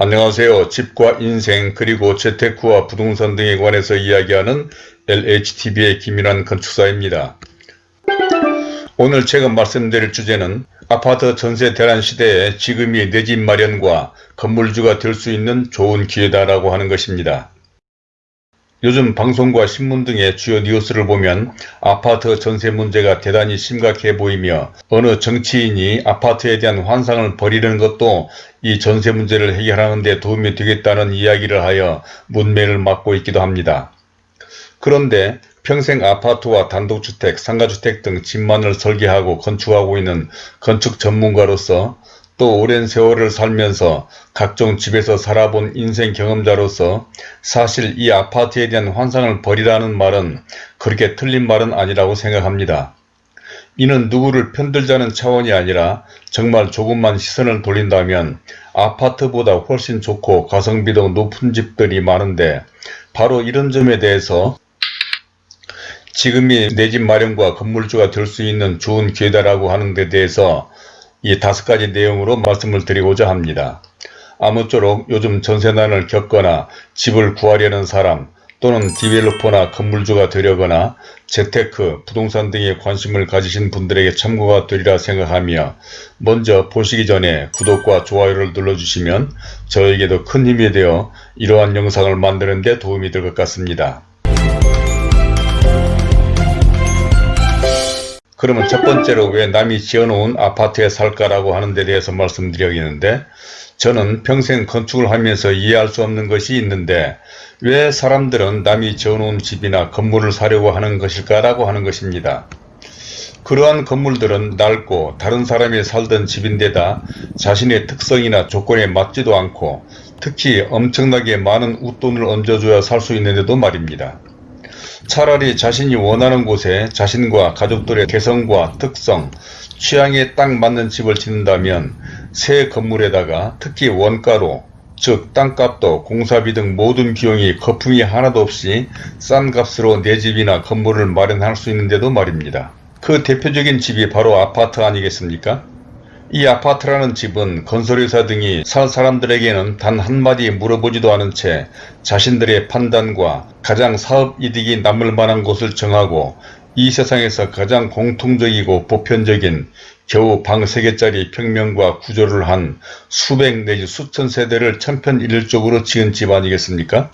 안녕하세요. 집과 인생 그리고 재테크와 부동산 등에 관해서 이야기하는 LHTV의 김일환 건축사입니다. 오늘 제가 말씀드릴 주제는 아파트 전세 대란 시대에 지금이 내 집 마련과 건물주가 될 수 있는 좋은 기회다라고 하는 것입니다. 요즘 방송과 신문 등의 주요 뉴스를 보면 아파트 전세 문제가 대단히 심각해 보이며 어느 정치인이 아파트에 대한 환상을 버리는 것도 이 전세 문제를 해결하는 데 도움이 되겠다는 이야기를 하여 문매를 맞고 있기도 합니다. 그런데 평생 아파트와 단독주택, 상가주택 등 집만을 설계하고 건축하고 있는 건축 전문가로서 또 오랜 세월을 살면서 각종 집에서 살아본 인생 경험자로서 사실 이 아파트에 대한 환상을 버리라는 말은 그렇게 틀린 말은 아니라고 생각합니다. 이는 누구를 편들자는 차원이 아니라 정말 조금만 시선을 돌린다면 아파트보다 훨씬 좋고 가성비도 높은 집들이 많은데 바로 이런 점에 대해서 지금이 내 집 마련과 건물주가 될 수 있는 좋은 기회다라고 하는 데 대해서 이 다섯 가지 내용으로 말씀을 드리고자 합니다. 아무쪼록 요즘 전세난을 겪거나 집을 구하려는 사람 또는 디벨로퍼나 건물주가 되려거나 재테크, 부동산 등에 관심을 가지신 분들에게 참고가 되리라 생각하며 먼저 보시기 전에 구독과 좋아요를 눌러주시면 저에게도 큰 힘이 되어 이러한 영상을 만드는 데 도움이 될 것 같습니다. 그러면 첫 번째로 왜 남이 지어놓은 아파트에 살까라고 하는 데 대해서 말씀드려야겠는데 저는 평생 건축을 하면서 이해할 수 없는 것이 있는데 왜 사람들은 남이 지어놓은 집이나 건물을 사려고 하는 것일까라고 하는 것입니다. 그러한 건물들은 낡고 다른 사람이 살던 집인데다 자신의 특성이나 조건에 맞지도 않고 특히 엄청나게 많은 웃돈을 얹어줘야 살 수 있는데도 말입니다. 차라리 자신이 원하는 곳에 자신과 가족들의 개성과 특성, 취향에 딱 맞는 집을 짓는다면 새 건물에다가 특히 원가로 즉 땅값도 공사비 등 모든 비용이 거품이 하나도 없이 싼 값으로 내 집이나 건물을 마련할 수 있는데도 말입니다. 그 대표적인 집이 바로 아파트 아니겠습니까? 이 아파트라는 집은 건설회사 등이 살 사람들에게는 단 한마디 물어보지도 않은 채 자신들의 판단과 가장 사업 이득이 남을 만한 곳을 정하고 이 세상에서 가장 공통적이고 보편적인 겨우 방 3개짜리 평면과 구조를 한 수백 내지 수천 세대를 천편일률적으로 지은 집 아니겠습니까?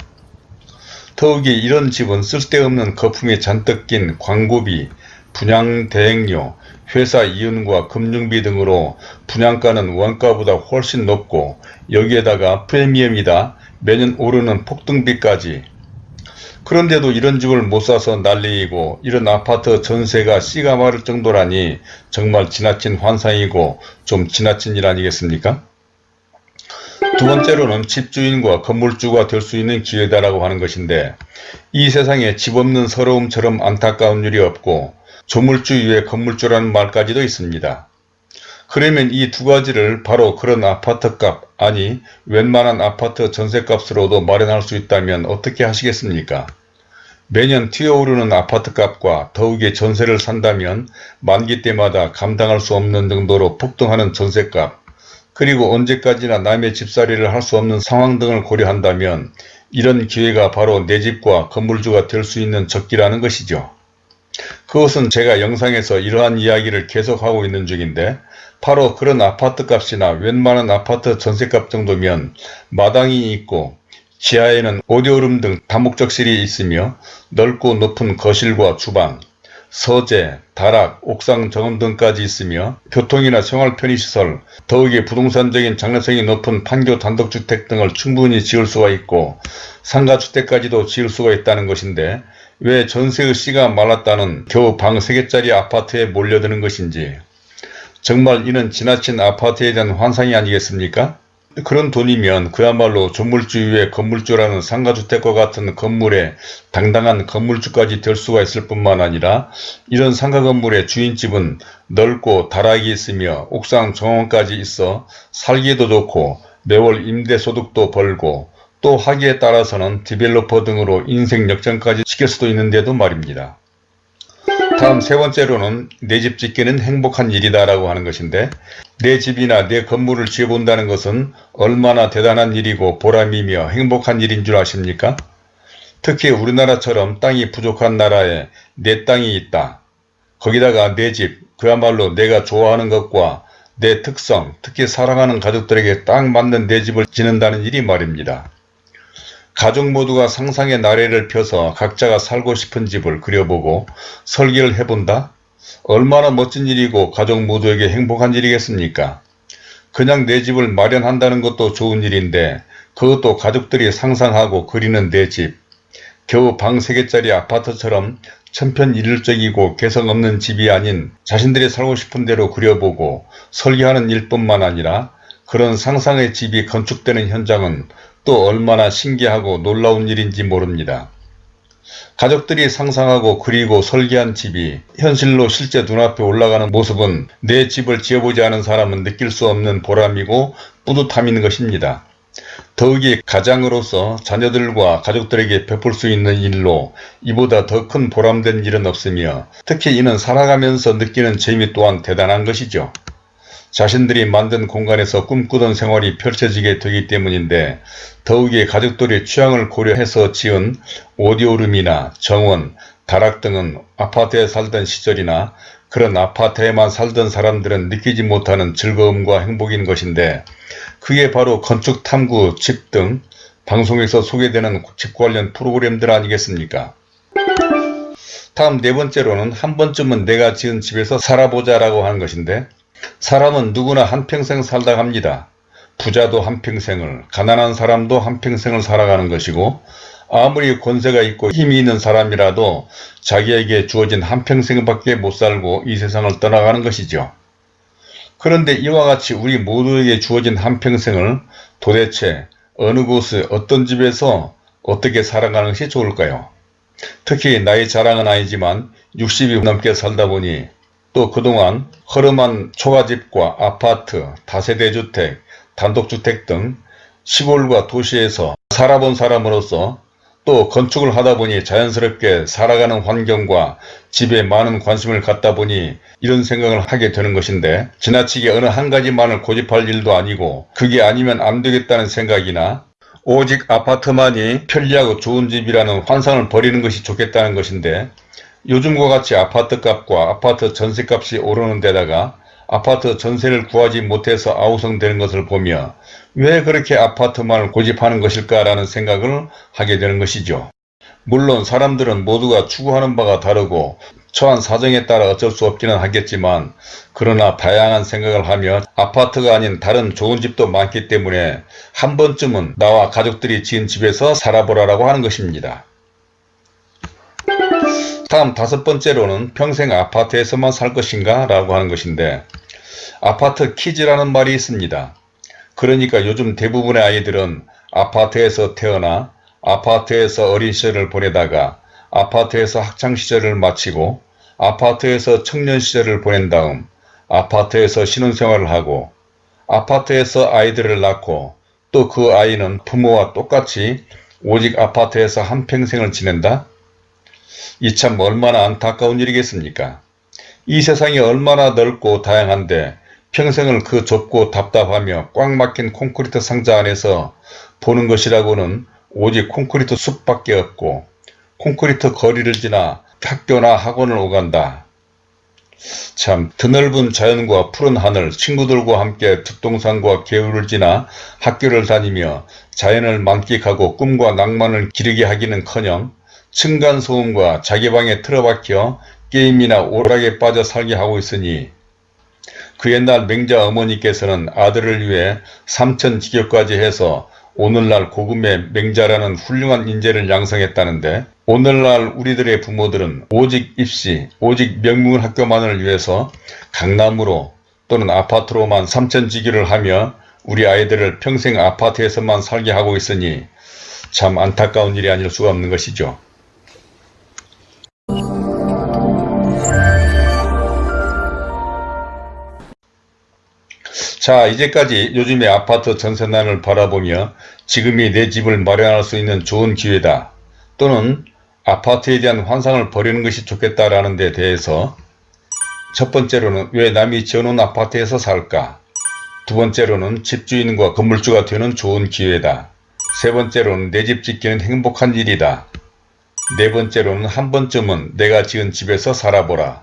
더욱이 이런 집은 쓸데없는 거품이 잔뜩 낀 광고비, 분양 대행료, 회사 이윤과 금융비 등으로 분양가는 원가보다 훨씬 높고 여기에다가 프리미엄이다 매년 오르는 폭등비까지 그런데도 이런 집을 못 사서 난리이고 이런 아파트 전세가 씨가 마를 정도라니 정말 지나친 환상이고 좀 지나친 일 아니겠습니까? 두 번째로는 집주인과 건물주가 될 수 있는 기회다라고 하는 것인데 이 세상에 집 없는 서러움처럼 안타까운 일이 없고 조물주 위에 건물주라는 말까지도 있습니다. 그러면 이 두 가지를 바로 그런 아파트값 아니 웬만한 아파트 전세값으로도 마련할 수 있다면 어떻게 하시겠습니까? 매년 튀어오르는 아파트값과 더욱이 전세를 산다면 만기 때마다 감당할 수 없는 정도로 폭등하는 전세값 그리고 언제까지나 남의 집살이를 할 수 없는 상황 등을 고려한다면 이런 기회가 바로 내 집과 건물주가 될 수 있는 적기라는 것이죠. 그것은 제가 영상에서 이러한 이야기를 계속하고 있는 중인데 바로 그런 아파트 값이나 웬만한 아파트 전세값 정도면 마당이 있고 지하에는 오디오룸 등 다목적실이 있으며 넓고 높은 거실과 주방, 서재, 다락, 옥상 정원 등까지 있으며 교통이나 생활 편의시설, 더욱이 부동산적인 장래성이 높은 판교 단독주택 등을 충분히 지을 수가 있고 상가주택까지도 지을 수가 있다는 것인데 왜 전세의 씨가 말랐다는 겨우 방 3개짜리 아파트에 몰려드는 것인지 정말 이는 지나친 아파트에 대한 환상이 아니겠습니까? 그런 돈이면 그야말로 조물주 위에 건물주라는 상가주택과 같은 건물에 당당한 건물주까지 될 수가 있을 뿐만 아니라 이런 상가 건물의 주인집은 넓고 다락이 있으며 옥상 정원까지 있어 살기도 좋고 매월 임대소득도 벌고 또 하기에 따라서는 디벨로퍼 등으로 인생 역전까지 시킬 수도 있는데도 말입니다. 다음 세 번째로는 내 집 짓기는 행복한 일이다 라고 하는 것인데 내 집이나 내 건물을 지어본다는 것은 얼마나 대단한 일이고 보람이며 행복한 일인 줄 아십니까? 특히 우리나라처럼 땅이 부족한 나라에 내 땅이 있다. 거기다가 내 집, 그야말로 내가 좋아하는 것과 내 특성, 특히 사랑하는 가족들에게 딱 맞는 내 집을 짓는다는 일이 말입니다. 가족 모두가 상상의 나래를 펴서 각자가 살고 싶은 집을 그려보고 설계를 해본다? 얼마나 멋진 일이고 가족 모두에게 행복한 일이겠습니까? 그냥 내 집을 마련한다는 것도 좋은 일인데 그것도 가족들이 상상하고 그리는 내 집. 겨우 방 3개짜리 아파트처럼 천편일률적이고 개성 없는 집이 아닌 자신들이 살고 싶은 대로 그려보고 설계하는 일뿐만 아니라 그런 상상의 집이 건축되는 현장은 또 얼마나 신기하고 놀라운 일인지 모릅니다. 가족들이 상상하고 그리고 설계한 집이 현실로 실제 눈앞에 올라가는 모습은 내 집을 지어보지 않은 사람은 느낄 수 없는 보람이고 뿌듯함인 것입니다. 더욱이 가장으로서 자녀들과 가족들에게 베풀 수 있는 일로 이보다 더 큰 보람된 일은 없으며 특히 이는 살아가면서 느끼는 재미 또한 대단한 것이죠. 자신들이 만든 공간에서 꿈꾸던 생활이 펼쳐지게 되기 때문인데 더욱이 가족들의 취향을 고려해서 지은 오디오룸이나 정원, 다락 등은 아파트에 살던 시절이나 그런 아파트에만 살던 사람들은 느끼지 못하는 즐거움과 행복인 것인데 그게 바로 건축탐구 집 등 방송에서 소개되는 집 관련 프로그램들 아니겠습니까? 다음 네 번째로는 한 번쯤은 내가 지은 집에서 살아보자 라고 하는 것인데 사람은 누구나 한평생 살다 갑니다. 부자도 한평생을, 가난한 사람도 한평생을 살아가는 것이고 아무리 권세가 있고 힘이 있는 사람이라도 자기에게 주어진 한평생밖에 못 살고 이 세상을 떠나가는 것이죠. 그런데 이와 같이 우리 모두에게 주어진 한평생을 도대체 어느 곳에 어떤 집에서 어떻게 살아가는 것이 좋을까요? 특히 나이 자랑은 아니지만 60이 넘게 살다 보니 또 그동안 허름한 초가집과 아파트, 다세대주택, 단독주택 등 시골과 도시에서 살아본 사람으로서 또 건축을 하다 보니 자연스럽게 살아가는 환경과 집에 많은 관심을 갖다 보니 이런 생각을 하게 되는 것인데 지나치게 어느 한 가지만을 고집할 일도 아니고 그게 아니면 안 되겠다는 생각이나 오직 아파트만이 편리하고 좋은 집이라는 환상을 버리는 것이 좋겠다는 것인데 요즘과 같이 아파트값과 아파트 전세값이 오르는 데다가 아파트 전세를 구하지 못해서 아우성되는 것을 보며 왜 그렇게 아파트만을 고집하는 것일까라는 생각을 하게 되는 것이죠. 물론 사람들은 모두가 추구하는 바가 다르고 처한 사정에 따라 어쩔 수 없기는 하겠지만 그러나 다양한 생각을 하며 아파트가 아닌 다른 좋은 집도 많기 때문에 한 번쯤은 나와 가족들이 지은 집에서 살아보라라고 하는 것입니다. 다음 다섯 번째로는 평생 아파트에서만 살 것인가 라고 하는 것인데 아파트 키즈라는 말이 있습니다. 그러니까 요즘 대부분의 아이들은 아파트에서 태어나 아파트에서 어린 시절을 보내다가 아파트에서 학창시절을 마치고 아파트에서 청년 시절을 보낸 다음 아파트에서 신혼생활을 하고 아파트에서 아이들을 낳고 또 그 아이는 부모와 똑같이 오직 아파트에서 한평생을 지낸다? 이 참 얼마나 안타까운 일이겠습니까? 이 세상이 얼마나 넓고 다양한데 평생을 그 좁고 답답하며 꽉 막힌 콘크리트 상자 안에서 보는 것이라고는 오직 콘크리트 숲밖에 없고 콘크리트 거리를 지나 학교나 학원을 오간다. 참 드넓은 자연과 푸른 하늘 친구들과 함께 뒷동산과 개울을 지나 학교를 다니며 자연을 만끽하고 꿈과 낭만을 기르게 하기는커녕 층간소음과 자기 방에 틀어박혀 게임이나 오락에 빠져 살게 하고 있으니 그 옛날 맹자 어머니께서는 아들을 위해 삼천지교까지 해서 오늘날 고금의 맹자라는 훌륭한 인재를 양성했다는데 오늘날 우리들의 부모들은 오직 입시, 오직 명문 학교만을 위해서 강남으로 또는 아파트로만 삼천지교를 하며 우리 아이들을 평생 아파트에서만 살게 하고 있으니 참 안타까운 일이 아닐 수가 없는 것이죠. 자 이제까지 요즘의 아파트 전세난을 바라보며 지금이 내 집을 마련할 수 있는 좋은 기회다 또는 아파트에 대한 환상을 버리는 것이 좋겠다라는 데 대해서 첫 번째로는 왜 남이 지어놓은 아파트에서 살까? 두 번째로는 집주인과 건물주가 되는 좋은 기회다. 세 번째로는 내 집 짓기는 행복한 일이다. 네 번째로는 한 번쯤은 내가 지은 집에서 살아보라.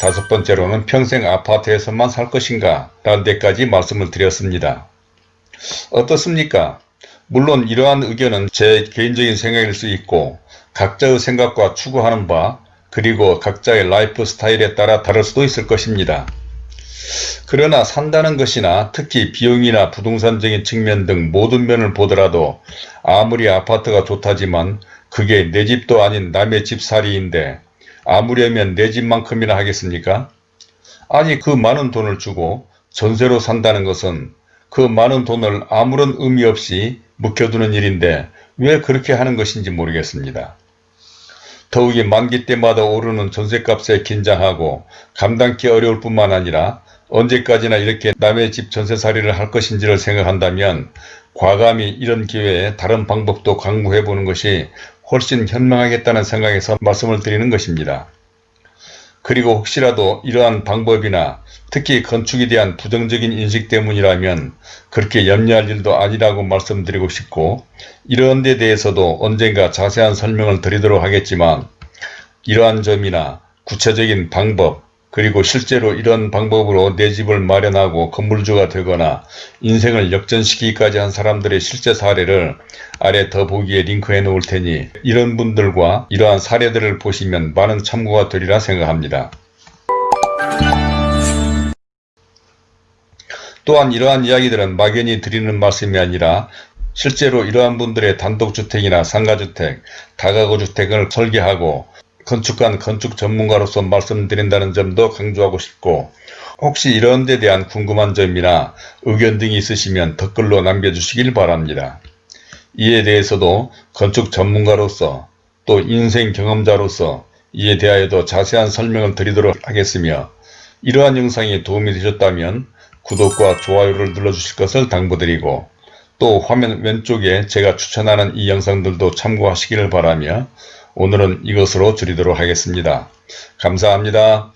다섯 번째로는 평생 아파트에서만 살 것인가 라는 데까지 말씀을 드렸습니다. 어떻습니까? 물론 이러한 의견은 제 개인적인 생각일 수 있고 각자의 생각과 추구하는 바 그리고 각자의 라이프 스타일에 따라 다를 수도 있을 것입니다. 그러나 산다는 것이나 특히 비용이나 부동산적인 측면 등 모든 면을 보더라도 아무리 아파트가 좋다지만 그게 내 집도 아닌 남의 집살이인데 아무려면 내 집만큼이나 하겠습니까? 아니 그 많은 돈을 주고 전세로 산다는 것은 그 많은 돈을 아무런 의미 없이 묵혀두는 일인데 왜 그렇게 하는 것인지 모르겠습니다. 더욱이 만기 때마다 오르는 전세값에 긴장하고 감당기 어려울 뿐만 아니라 언제까지나 이렇게 남의 집 전세살이를 할 것인지를 생각한다면 과감히 이런 기회에 다른 방법도 강구해보는 것이 훨씬 현명하겠다는 생각에서 말씀을 드리는 것입니다. 그리고 혹시라도 이러한 방법이나 특히 건축에 대한 부정적인 인식 때문이라면 그렇게 염려할 일도 아니라고 말씀드리고 싶고 이런 데 대해서도 언젠가 자세한 설명을 드리도록 하겠지만 이러한 점이나 구체적인 방법 그리고 실제로 이런 방법으로 내 집을 마련하고 건물주가 되거나 인생을 역전시키기까지 한 사람들의 실제 사례를 아래 더보기에 링크해 놓을 테니 이런 분들과 이러한 사례들을 보시면 많은 참고가 되리라 생각합니다. 또한 이러한 이야기들은 막연히 드리는 말씀이 아니라 실제로 이러한 분들의 단독주택이나 상가주택, 다가구주택을 설계하고 건축관, 건축 전문가로서 말씀드린다는 점도 강조하고 싶고 혹시 이런 데 대한 궁금한 점이나 의견 등이 있으시면 댓글로 남겨주시길 바랍니다. 이에 대해서도 건축 전문가로서 또 인생 경험자로서 이에 대하여도 자세한 설명을 드리도록 하겠으며 이러한 영상이 도움이 되셨다면 구독과 좋아요를 눌러주실 것을 당부드리고 또 화면 왼쪽에 제가 추천하는 이 영상들도 참고하시기를 바라며 오늘은 이것으로 줄이도록 하겠습니다. 감사합니다.